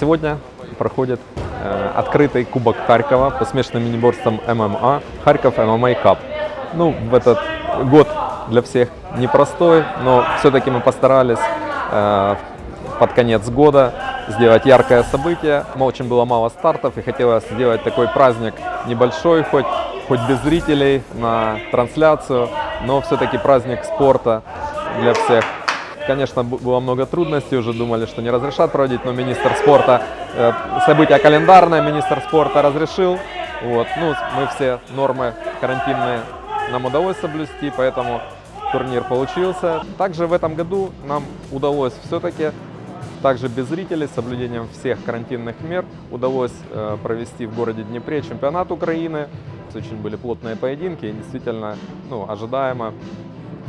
Сегодня проходит э, открытый Кубок Харькова по смешанным мини-борствам ММА Харьков ММА Cup. Ну, в этот год для всех непростой, но все-таки мы постарались э, под конец года сделать яркое событие. Но очень было мало стартов и хотелось сделать такой праздник небольшой, хоть, хоть без зрителей на трансляцию, но все-таки праздник спорта для всех. Конечно, было много трудностей, уже думали, что не разрешат проводить, но министр спорта, э, событие календарное, министр спорта разрешил. Вот. Ну, мы все нормы карантинные нам удалось соблюсти, поэтому турнир получился. Также в этом году нам удалось все-таки, также без зрителей, с соблюдением всех карантинных мер, удалось э, провести в городе Днепре чемпионат Украины. Очень были плотные поединки и действительно ну, ожидаемо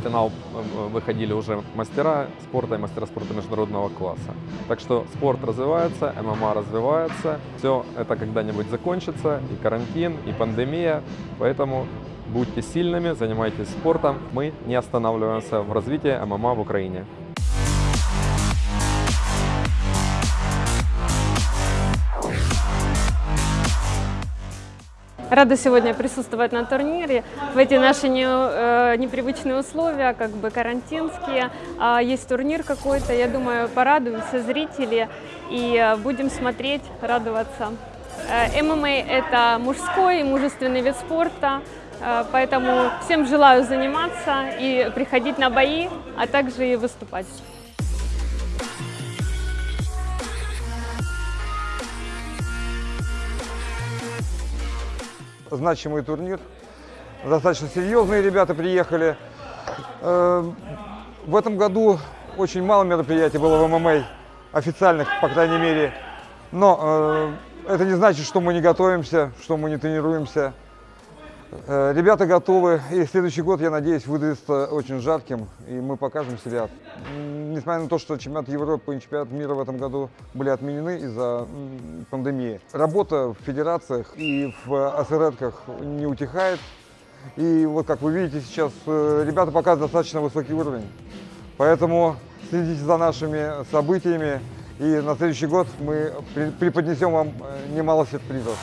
финал э, выходили уже мастера спорта и мастера спорта международного класса. Так что спорт развивается, ММА развивается. Все это когда-нибудь закончится, и карантин, и пандемия. Поэтому будьте сильными, занимайтесь спортом. Мы не останавливаемся в развитии ММА в Украине. Рада сегодня присутствовать на турнире. В эти наши не- э, непривычные условия, как бы карантинские. А есть турнир какой-то, я думаю, порадуем все зрители и э, будем смотреть, радоваться. Э, ММА – это мужской и мужественный вид спорта, э, поэтому всем желаю заниматься и приходить на бои, а также и выступать. Значимый турнир. Достаточно серьезные ребята приехали. Э, В этом году очень мало мероприятий было в ММА, официальных, по крайней мере. Но э, это не значит, что мы не готовимся, что мы не тренируемся. Э, Ребята готовы, и следующий год, я надеюсь, выдастся очень жарким, и мы покажем себя. Несмотря на то, что чемпионат Европы и чемпионат мира в этом году были отменены из-за пандемии, работа в федерациях и в АСРЭДках не утихает. И вот, как вы видите, сейчас э, ребята показывают достаточно высокий уровень. Поэтому следите за нашими событиями, и на следующий год мы преподнесем вам э, немало сюрпризов.